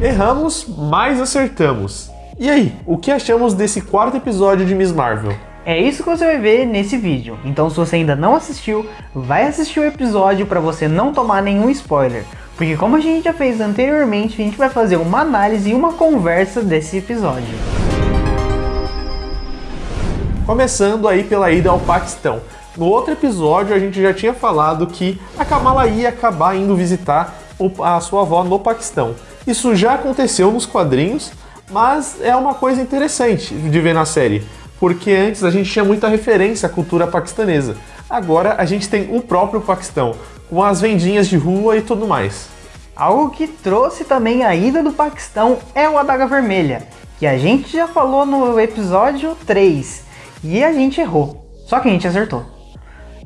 Erramos, mas acertamos. E aí, o que achamos desse quarto episódio de Miss Marvel? É isso que você vai ver nesse vídeo. Então se você ainda não assistiu, vai assistir o episódio para você não tomar nenhum spoiler. Porque como a gente já fez anteriormente, a gente vai fazer uma análise e uma conversa desse episódio. Começando aí pela ida ao Paquistão. No outro episódio a gente já tinha falado que a Kamala ia acabar indo visitar a sua avó no Paquistão. Isso já aconteceu nos quadrinhos, mas é uma coisa interessante de ver na série, porque antes a gente tinha muita referência à cultura paquistanesa. Agora a gente tem o próprio Paquistão, com as vendinhas de rua e tudo mais. Algo que trouxe também a ida do Paquistão é o Adaga Vermelha, que a gente já falou no episódio 3, e a gente errou. Só que a gente acertou.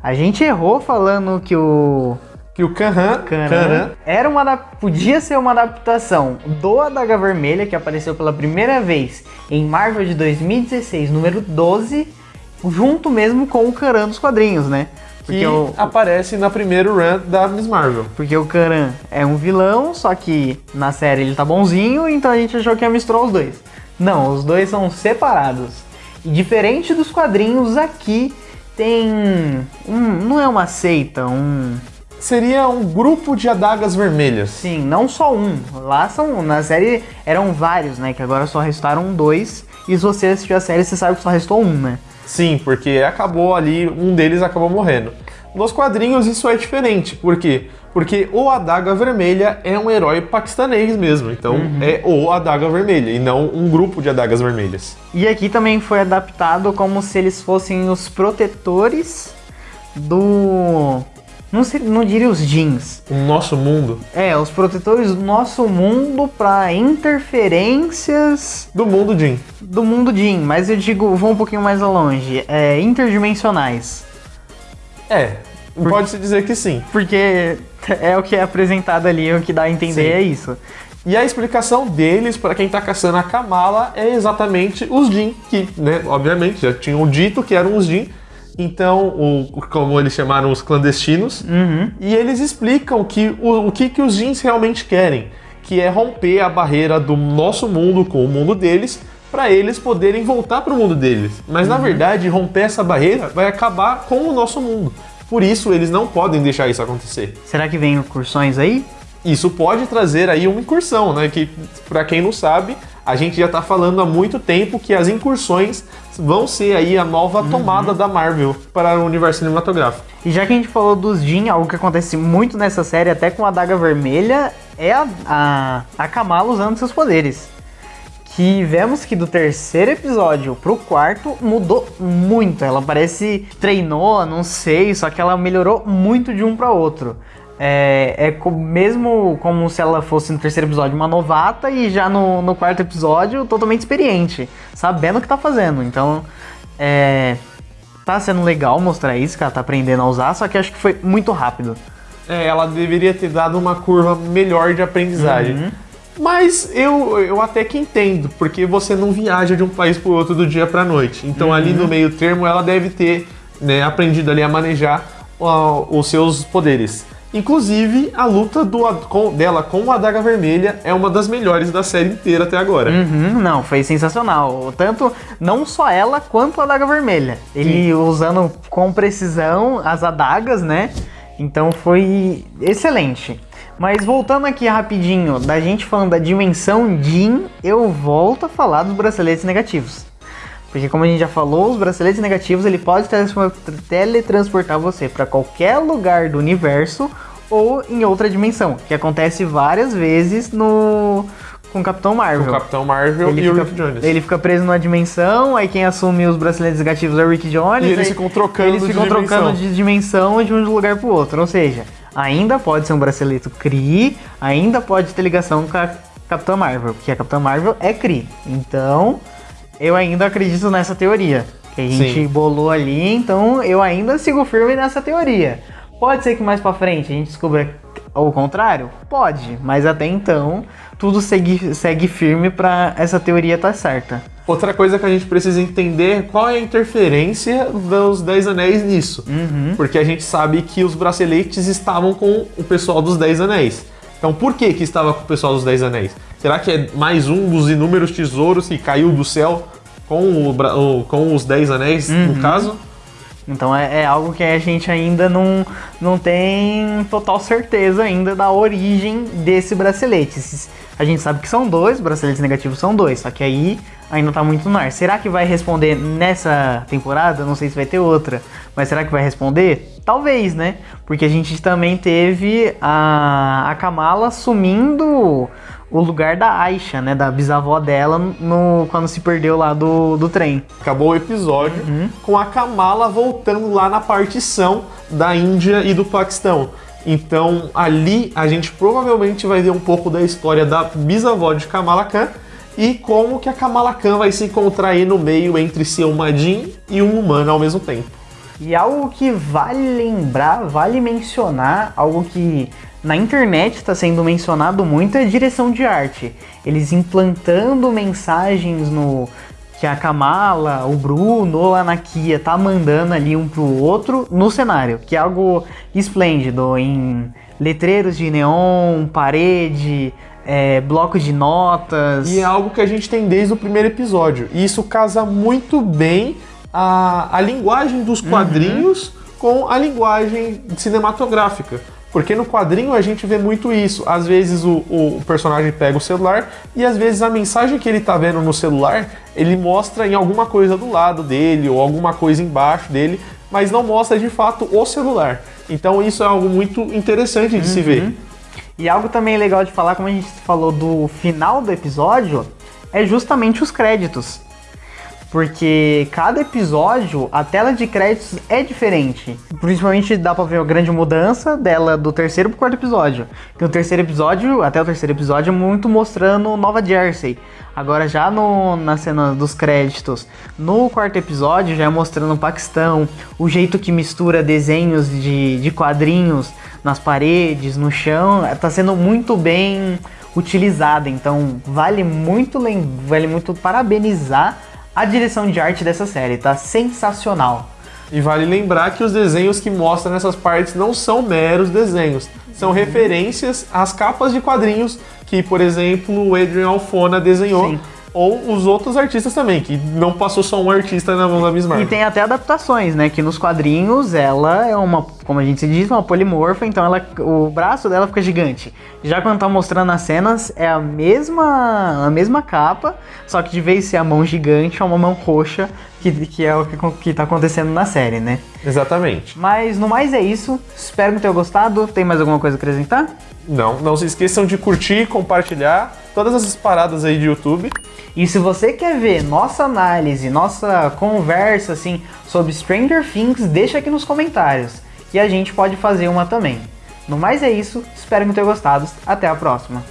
A gente errou falando que o que o Kanhan, Kanhan era uma podia ser uma adaptação do Adaga Vermelha que apareceu pela primeira vez em Marvel de 2016, número 12, junto mesmo com o Karan dos quadrinhos, né? Porque que o, aparece na primeira run da Miss Marvel. Porque o Karan é um vilão, só que na série ele tá bonzinho, então a gente achou que ia misturar os dois. Não, os dois são separados. E diferente dos quadrinhos, aqui tem um, não é uma seita, um seria um grupo de adagas vermelhas. Sim, não só um. Lá são na série eram vários, né, que agora só restaram dois. E se você assistiu a série, você sabe que só restou um, né? Sim, porque acabou ali, um deles acabou morrendo. Nos quadrinhos isso é diferente, por quê? Porque o Adaga Vermelha é um herói paquistanês mesmo, então uhum. é o Adaga Vermelha e não um grupo de adagas vermelhas. E aqui também foi adaptado como se eles fossem os protetores do não, sei, não diria os jeans. O nosso mundo? É, os protetores do nosso mundo para interferências. Do mundo Jin. Do mundo Jin, mas eu digo, vou um pouquinho mais longe. É, interdimensionais. É, pode-se dizer que sim. Porque é o que é apresentado ali, o que dá a entender sim. é isso. E a explicação deles para quem tá caçando a Kamala é exatamente os Jin, que, né, obviamente, já tinham dito que eram os Jin, então, o, como eles chamaram os clandestinos, uhum. e eles explicam que o, o que, que os jeans realmente querem, que é romper a barreira do nosso mundo com o mundo deles, para eles poderem voltar para o mundo deles. Mas uhum. na verdade, romper essa barreira vai acabar com o nosso mundo. Por isso, eles não podem deixar isso acontecer. Será que vem incursões aí? Isso pode trazer aí uma incursão, né? Que, para quem não sabe, a gente já está falando há muito tempo que as incursões vão ser aí a nova uhum. tomada da Marvel para o universo cinematográfico. E já que a gente falou dos Jin, algo que acontece muito nessa série, até com a Daga Vermelha, é a, a, a Kamala usando seus poderes. Que vemos que do terceiro episódio pro quarto mudou muito. Ela parece treinou, não sei, só que ela melhorou muito de um para outro. É, é mesmo como se ela fosse no terceiro episódio uma novata e já no, no quarto episódio totalmente experiente, sabendo o que tá fazendo. Então, é, tá sendo legal mostrar isso, que ela tá aprendendo a usar, só que acho que foi muito rápido. É, ela deveria ter dado uma curva melhor de aprendizagem. Uhum. Mas eu, eu até que entendo, porque você não viaja de um país para outro do dia para noite. Então uhum. ali no meio termo ela deve ter né, aprendido ali a manejar uh, os seus poderes. Inclusive, a luta do, com, dela com a Adaga Vermelha é uma das melhores da série inteira até agora. Uhum, não, foi sensacional. Tanto, não só ela, quanto a Adaga Vermelha. Ele Sim. usando com precisão as adagas, né? Então foi excelente. Mas voltando aqui rapidinho, da gente falando da dimensão Jin, eu volto a falar dos braceletes negativos. Porque como a gente já falou, os braceletes negativos ele pode teletransportar você para qualquer lugar do universo ou em outra dimensão, que acontece várias vezes no com o Capitão Marvel. Com o Capitão Marvel ele e fica, o Rick Jones. Ele fica preso numa dimensão, aí quem assume os braceletes negativos é o Rick Jones. E eles ficam trocando eles ficam de trocando de dimensão de um lugar pro outro. Ou seja, ainda pode ser um bracelete Kree, ainda pode ter ligação com a Capitã Marvel, porque a Capitã Marvel é Kree. Então, eu ainda acredito nessa teoria que a gente Sim. bolou ali, então eu ainda sigo firme nessa teoria. Pode ser que mais para frente a gente descubra o contrário? Pode, mas até então tudo segue, segue firme para essa teoria estar tá certa. Outra coisa que a gente precisa entender é qual é a interferência dos Dez Anéis nisso. Uhum. Porque a gente sabe que os braceletes estavam com o pessoal dos Dez Anéis. Então por que que estava com o pessoal dos Dez Anéis? Será que é mais um dos inúmeros tesouros que caiu do céu com, o, com os Dez Anéis, no caso? Então é, é algo que a gente ainda não, não tem total certeza ainda da origem desse bracelete. A gente sabe que são dois, braceletes negativos são dois, só que aí ainda tá muito no ar. Será que vai responder nessa temporada? Não sei se vai ter outra, mas será que vai responder? Talvez, né? Porque a gente também teve a, a Kamala assumindo o lugar da Aisha, né? Da bisavó dela no, quando se perdeu lá do, do trem. Acabou o episódio com a Kamala voltando lá na partição da Índia e do Paquistão. Então ali a gente provavelmente vai ver um pouco da história da bisavó de Kamala Khan e como que a Kamala Khan vai se encontrar aí no meio entre ser uma Jin e um humano ao mesmo tempo. E algo que vale lembrar, vale mencionar, algo que na internet está sendo mencionado muito é direção de arte. Eles implantando mensagens no que a Kamala, o Bruno a Anakia tá mandando ali um pro outro no cenário, que é algo esplêndido em letreiros de neon, parede, é, bloco de notas. E é algo que a gente tem desde o primeiro episódio. E isso casa muito bem a, a linguagem dos quadrinhos com a linguagem cinematográfica. Porque no quadrinho a gente vê muito isso. Às vezes o, o personagem pega o celular e às vezes a mensagem que ele tá vendo no celular ele mostra em alguma coisa do lado dele ou alguma coisa embaixo dele, mas não mostra de fato o celular. Então isso é algo muito interessante de se ver. E algo também legal de falar, como a gente falou do final do episódio, é justamente os créditos. Porque cada episódio, a tela de créditos é diferente. Principalmente dá pra ver a grande mudança dela do terceiro pro quarto episódio. Que no terceiro episódio, até o terceiro episódio, é muito mostrando Nova Jersey. Agora já no, na cena dos créditos, no quarto episódio já é mostrando o Paquistão, o jeito que mistura desenhos de, de quadrinhos nas paredes, no chão, tá sendo muito bem utilizada. Então vale muito, vale muito parabenizar a direção de arte dessa série, tá sensacional. E vale lembrar que os desenhos que mostram nessas partes não são meros desenhos, são referências às capas de quadrinhos que, por exemplo, o Adrian Alfona desenhou, Sim. Ou os outros artistas também, que não passou só um artista na mão da Miss E Marvel. tem até adaptações, né? Que nos quadrinhos ela é uma, como a gente se diz, uma polimorfa, então ela, o braço dela fica gigante. Já quando tá mostrando as cenas, é a mesma, a mesma capa, só que de vez ser a mão gigante, é uma mão roxa, que, que é o que, que tá acontecendo na série, né? Exatamente. Mas no mais é isso. Espero que tenham gostado. Tem mais alguma coisa a acrescentar? Não, não se esqueçam de curtir, compartilhar todas essas paradas aí de YouTube. E se você quer ver nossa análise, nossa conversa assim sobre Stranger Things, deixa aqui nos comentários. E a gente pode fazer uma também. No mais é isso, espero que tenham gostado. Até a próxima.